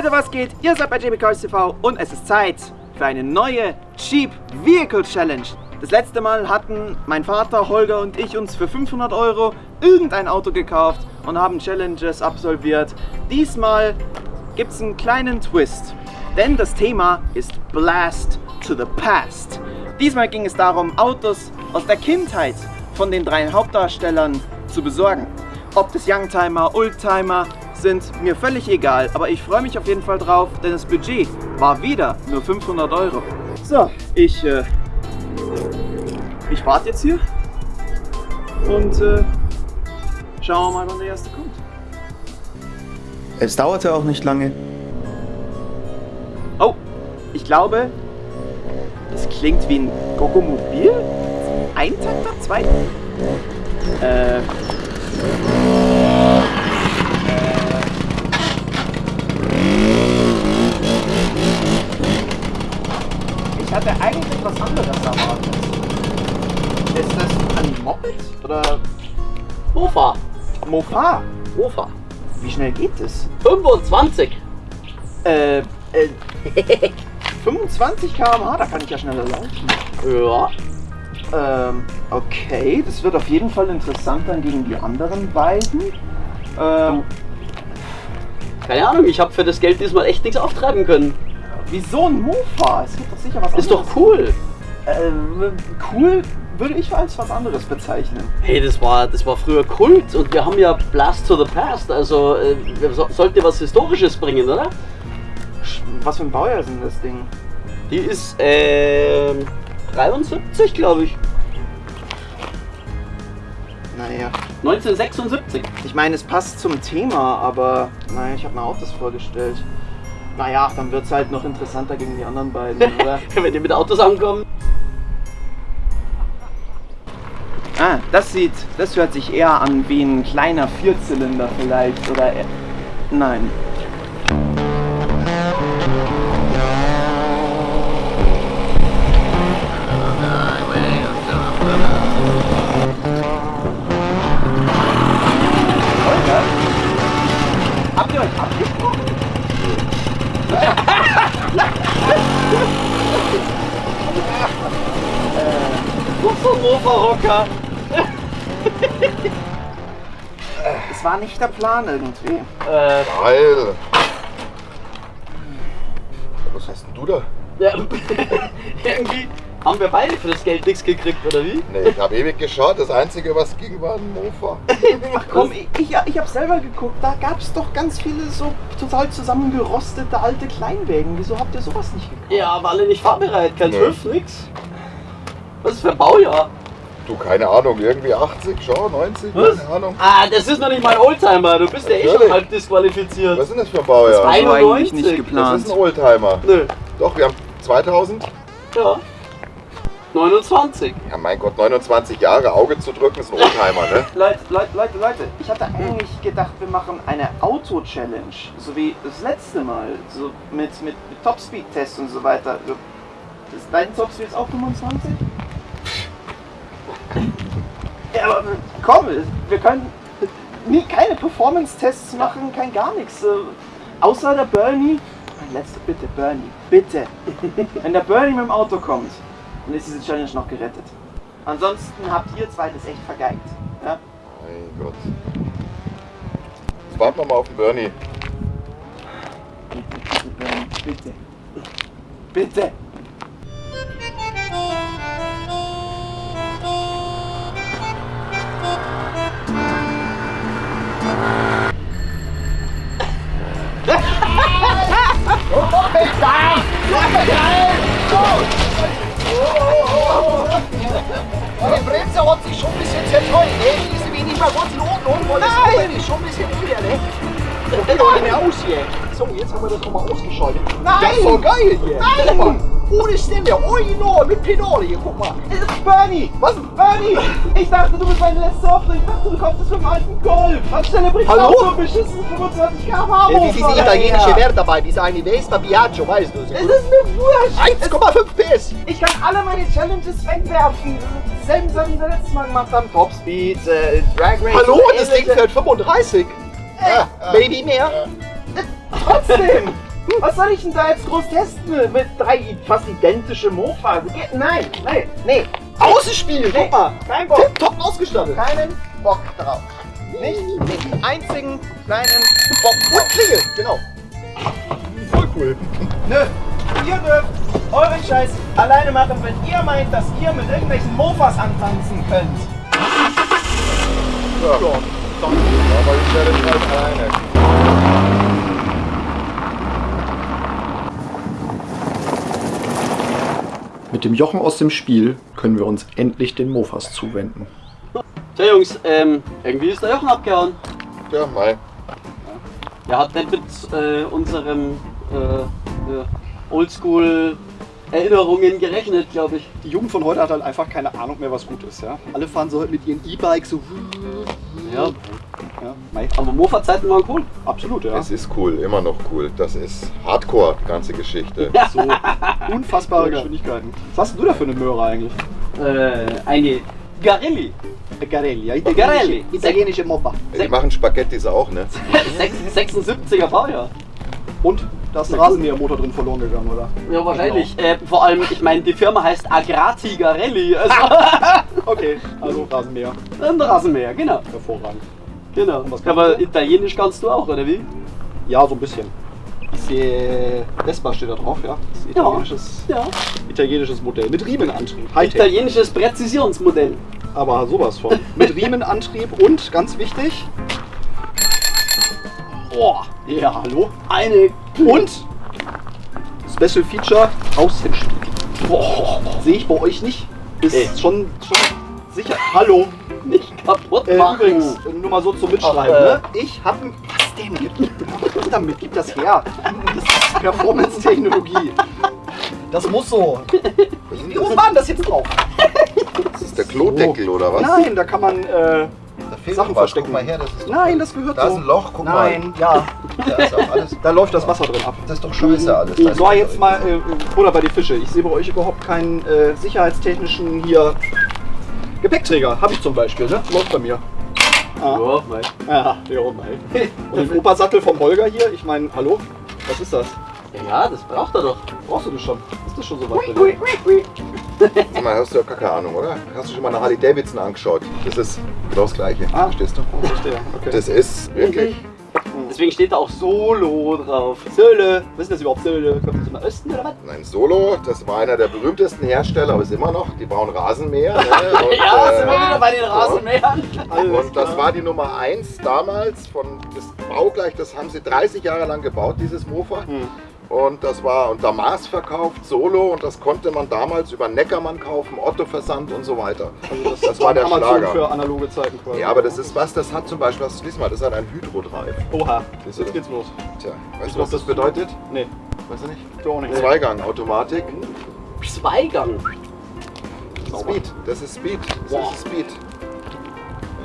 Leute, was geht? Ihr seid bei JB Cars TV und es ist Zeit für eine neue Cheap Vehicle Challenge. Das letzte Mal hatten mein Vater, Holger und ich uns für 500 Euro irgendein Auto gekauft und haben Challenges absolviert. Diesmal gibt es einen kleinen Twist, denn das Thema ist Blast to the Past. Diesmal ging es darum, Autos aus der Kindheit von den drei Hauptdarstellern zu besorgen. Ob das Youngtimer, Oldtimer sind mir völlig egal, aber ich freue mich auf jeden Fall drauf, denn das Budget war wieder nur 500 Euro. So, ich, äh, ich warte jetzt hier und äh, schauen wir mal, wann der erste kommt. Es dauerte auch nicht lange. Oh, ich glaube, das klingt wie ein Gogomobil. Eintakter, zwei. Äh. Mofa? Mofa. Wie schnell geht es? 25. Äh, äh, 25 km/h, da kann ich ja schneller laufen. Ja. Ähm, okay, das wird auf jeden Fall interessant dann gegen die anderen beiden. Ähm, Keine Ahnung, ich habe für das Geld diesmal echt nichts auftreiben können. wieso ein Mofa? Es gibt doch sicher was Ist doch anderes. cool. Ähm, cool würde ich als was anderes bezeichnen. Hey, das war, das war früher Kult und wir haben ja Blast to the Past, also äh, so, sollte was Historisches bringen, oder? Was für ein Baujahr ist denn das Ding? Die ist ähm, 73, glaube ich. Naja, 1976. ich meine, es passt zum Thema, aber naja, ich habe mir auch das vorgestellt. Naja, dann wird es halt noch interessanter gegen die anderen beiden, oder? Wenn die mit Autos ankommen. Ah, das sieht, das hört sich eher an wie ein kleiner Vierzylinder vielleicht, oder? Nein. Habt ihr euch abgesprochen? Ein Mofa-Rocker. Es war nicht der Plan irgendwie. Äh, Geil. Was hast denn du da? ja, irgendwie haben wir beide für das Geld nichts gekriegt, oder wie? Nee, ich habe ewig geschaut. Das Einzige, was ging, war ein Mofa. Ach komm, ich, ich, ich habe selber geguckt, da gab es doch ganz viele so total zusammengerostete alte Kleinwägen. Wieso habt ihr sowas nicht gekauft? Ja, aber alle nicht fahrbereit, kein Nee. TÜV, nix. Was ist für ein Baujahr? Du, keine Ahnung, irgendwie 80, schau, 90, Was? keine Ahnung. Ah, das ist noch nicht mal ein Oldtimer, du bist ja eh schon halb disqualifiziert. Was ist denn das für ein Baujahr? war so 91. eigentlich nicht Das geplant. ist ein Oldtimer. Nö, Doch, wir haben 2000. ja. 29. Ja, mein Gott, 29 Jahre, Auge zu drücken, ist ein Oldtimer, ne? Leute, Leute, Leute, Leute, ich hatte eigentlich gedacht, wir machen eine Auto-Challenge, so wie das letzte Mal, so mit, mit, mit Topspeed-Tests und so weiter. Ist dein Topspeed jetzt auch 25? Ja, aber komm, wir können nie, keine Performance-Tests machen, kein gar nichts. äh, Außer der Bernie. Mein letzter, bitte, Bernie, bitte. Wenn der Bernie mit dem Auto kommt, dann ist diese Challenge noch gerettet. Ansonsten habt ihr zwei das echt vergeigt. Ja? Mein Gott. Jetzt warten wir mal auf den Bernie. Bitte, bitte, Bernie, bitte. Bitte. So, jetzt haben wir das nochmal ausgeschaltet. Nein! Das ist doch geil hier. Nein! Mal, ohne Stelle, original, mit Pedale hier, guck mal. Es ist Bernie! Was? Bernie! Ich dachte, du bist meine letzte Hoffnung. Ich dachte, du kommst jetzt mit dem alten Golf. Anstelle bringst du Hallo? auch so einen beschissenen 25 km/h Das ist dieser italienische Wert dabei, dieser eine Vespa Piaggio, weißt du. Es ist mir wurscht. 1,5 PS. Ich kann alle meine Challenges wegwerfen. Selben Sachen, die wir letztes Mal gemacht haben. Topspeed, äh, Drag Race. Hallo, oder das Ding ähnliche. fährt 35. Ja, Maybe mehr. Trotzdem. Was soll ich denn da jetzt groß testen? Mit drei fast identische Mofas. Nein, nein, nee. Außenspiel, guck mal. Kein Bock. Top ausgestattet. Keinen Bock drauf. Nicht den einzigen kleinen Bock Und drauf. Klingel, genau. Voll cool. Nö. Ihr dürft euren Scheiß alleine machen, wenn ihr meint, dass ihr mit irgendwelchen Mofas antanzen könnt. Ja, dann machen wir die Challenge halt alleine. Mit dem Jochen aus dem Spiel können wir uns endlich den Mofas zuwenden. Tja Jungs, ähm, irgendwie ist der Jochen abgehauen. Ja, Mai. Er hat nicht mit äh, unserem äh, äh, Oldschool Erinnerungen gerechnet, glaube ich. Die Jugend von heute hat halt einfach keine Ahnung mehr, was gut ist. Ja? Alle fahren so halt mit ihren E-Bikes so. Ja, Ja, aber Mofa-Zeiten waren cool. Absolut, ja. Es ist cool, immer noch cool. Das ist Hardcore, die ganze Geschichte. So unfassbare Geschwindigkeiten. Was hast denn du da für eine Möhre eigentlich? Äh, eine Garelli. Garelli, ja. Garelli. Italienische Moppa. Die machen Spaghettis auch, ne? 76er Baujahr. Und da ist ein Rasenmähermotor drin verloren gegangen, oder? Ja, wahrscheinlich. Äh, vor allem, ich meine, die Firma heißt Agrati Garelli. Also Okay, also Rasenmäher. ein Rasenmäher, genau. Hervorragend. Genau. Aber Italienisch kannst du auch, oder wie? Ja, so ein bisschen. Ich sehe, Vespa steht da drauf, ja. Das ist italienisches, Ja. italienisches Modell. Mit Riemenantrieb. Hightech. Italienisches Präzisionsmodell. Aber sowas von. Mit Riemenantrieb und, ganz wichtig, Boah, ja, hallo. eine Und Special Feature Außenspiegel. Boah, sehe ich bei euch nicht. Ist Nee. schon, schon sicher. Hallo. nicht kaputt Äh, machen. übrigens, nur mal so zum Mitschreiben. Ach, äh. ne? Ich habe ein. Was denn? Gib, gib damit, gib das her. Das ist Performance-Technologie. Das muss so. Wie war denn das jetzt drauf? Das ist der Klodeckel oder was? Nein, da kann man. Äh, Da fehlt Sachen was. verstecken. Guck mal her, das ist nein, das gehört Da so. ist ein Loch, guck Nein, ja. Da ist auch alles. Da läuft das Wasser drin ab. Das ist doch scheiße alles. Da So, jetzt mal äh, Butter bei die Fische. Ich sehe bei euch überhaupt keinen äh, sicherheitstechnischen hier Gepäckträger. Habe ich zum Beispiel, ne? Läuft bei mir. Ah. Ja, mei. Ja, ja, nein. Und den Opersattel vom Holger hier, ich meine, hallo? Was ist das? Ja, das braucht er doch. Brauchst du das schon? Ist das schon so weit? bei dir? Sag mal, hast du ja gar keine Ahnung, oder? Hast du schon mal eine Harley Davidson angeschaut? Das ist genau das Gleiche. Ah. Verstehst du? Oh, verstehe. Okay. Das ist wirklich. Deswegen steht da auch Solo drauf. Söhle. Was ist das überhaupt Söhle? Kommt das im Osten oder was? Nein, Solo, das war einer der berühmtesten Hersteller, aber ist immer noch. Die bauen Rasenmäher. Ne? Und, Ja, äh, sind wir wieder bei den Rasenmähern. Und das war die Nummer 1 damals von das baugleich, das haben sie 30 Jahre lang gebaut, dieses Mofa. Hm. Und das war unter Maß verkauft, Solo, und das konnte man damals über Neckermann kaufen, Otto Versand und so weiter. Also das, Das war der Schlager. für analoge Zeiten quasi. Ja, aber das ist was, das hat zum Beispiel, was, lies mal, das hat ein Hydrodrive. Oha. Jetzt das? geht's los. Tja, weißt Ich du, was das bedeutet? Nee, Weißt du nicht? du auch nicht. Zweigang, Automatik. Zweigang. Speed, das ist Speed. Das Wow. ist Speed.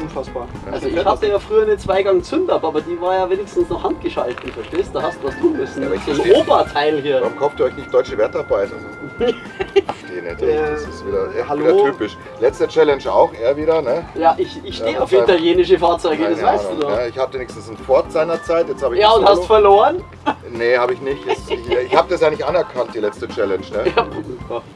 Unfassbar. Also ich hatte ja früher eine Zweigang-Zündab, aber die war ja wenigstens noch handgeschaltet, verstehst du? Da hast du was tun müssen. Ja, versteh's. Oberteil hier. Warum kauft ihr euch nicht deutsche Wertarbeit? Also, nicht, ey. das ist wieder, echt hallo? wieder typisch. Letzte Challenge auch, er wieder, ne? Ja, ich, ich stehe Ja, auf das italienische Fahrzeuge, das Keine weißt Ahnung, du doch. Ja, ich hatte wenigstens einen Ford seinerzeit, jetzt habe ich Ja, und hast verloren? Nee, habe ich nicht. Jetzt, ich ich habe das ja nicht anerkannt, die letzte Challenge, ne? Ja.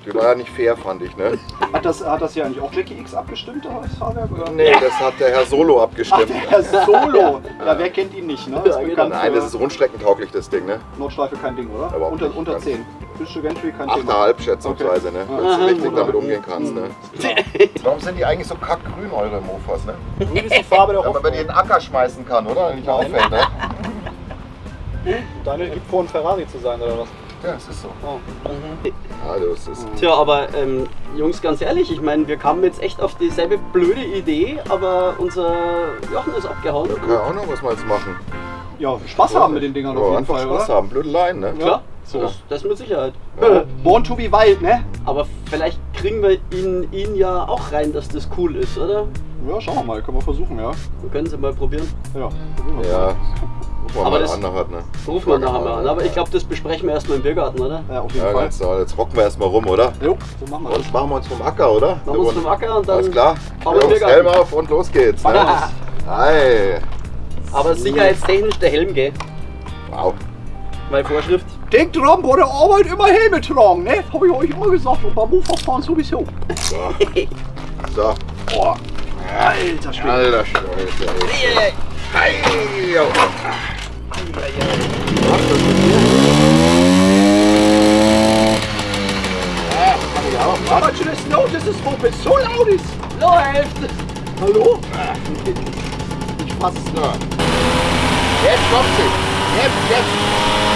Die war ja nicht fair, fand ich, ne? Hat das, hat das hier eigentlich auch Jackie X abgestimmt, das Fahrwerk? Oder? Nee, das hat der Herr Solo Ach, abgestimmt. der Solo. Ja, wer kennt ihn nicht, ne? Ja, Ist genau. Nein, das ist rundstreckentauglich, das Ding, ne? Nordschleife kein Ding, oder? Überhaupt unter nicht, unter ganz 10. Fische Gentry kein Thema. Achterhalb schätzungsweise, ne? Dass Aha. du richtig damit umgehen kannst, ne? Warum sind die eigentlich so kackgrün, eure Mofas, ne? Grün ist die Farbe der Wenn man bei dir in Hoffnung. den Acker schmeißen kann, oder? Nicht auffällt, ne? Deine gibt vor, ein Ferrari zu sein, oder was? Ja, es ist so. Oh. Also, es ist. Tja, aber ähm, Jungs, ganz ehrlich, ich meine, wir kamen jetzt echt auf dieselbe blöde Idee, aber unser Jochen ist abgehauen. Keine Ahnung, was wir jetzt machen. Ja, Spaß haben mit den Dingern auf Ja, jeden einfach Fall, Spaß oder? haben, blödeleien, ne? Klar, So. das, das mit Sicherheit. Ja. Born to be wild, ne? Aber vielleicht kriegen wir ihn, ihn ja auch rein, dass das cool ist, oder? Ja, schauen wir mal, können wir versuchen, ja. Wir können es ja mal probieren. Ja, probieren wir Ja, rufen wir Aber mal das- an, nachher, ne? Rufen wir nachher mal an. Aber ich glaube, das besprechen wir erstmal im Biergarten, oder? Ja, auf jeden Ja, Fall. ganz. Jetzt rocken wir erstmal rum, oder? Jo, so machen wir das. Und machen wir uns vom Acker, oder? Machen wir uns vom Acker und dann. Alles klar. fahren wir im Jungs, Biergarten. Helm auf und los geht's. Ne? Hi. Aber sicherheitstechnisch der Helm, gell? Wow. Weil Vorschrift. Denkt dran, bei der Arbeit immer Helme tragen, ne? Hab ich euch immer gesagt und beim Mofa-Fahren sowieso. So. Boah. Alter Schwede. Alter Schwede. das dass das Moped so laut ist. Läuft! Hallo? Ich fass es So. Jetzt kommt sie. Jetzt, jetzt.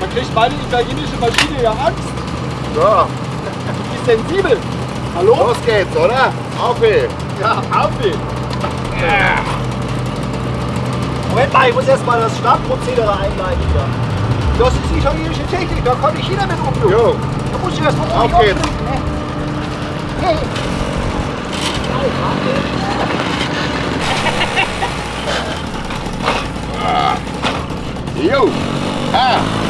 Man kriegt meine italienische Maschine ja Angst. So. Die ist sensibel. Hallo? Los geht's, oder? Auf ihn. Ja, auf ihn. Moment mal, ich muss erstmal das Startprozedere einleiten hier. Das ist italienische Technik, da kann ich jeder mit umgehen. Jo. Da muss ich erstmal Auf geht's. Hey. Jo. Ah.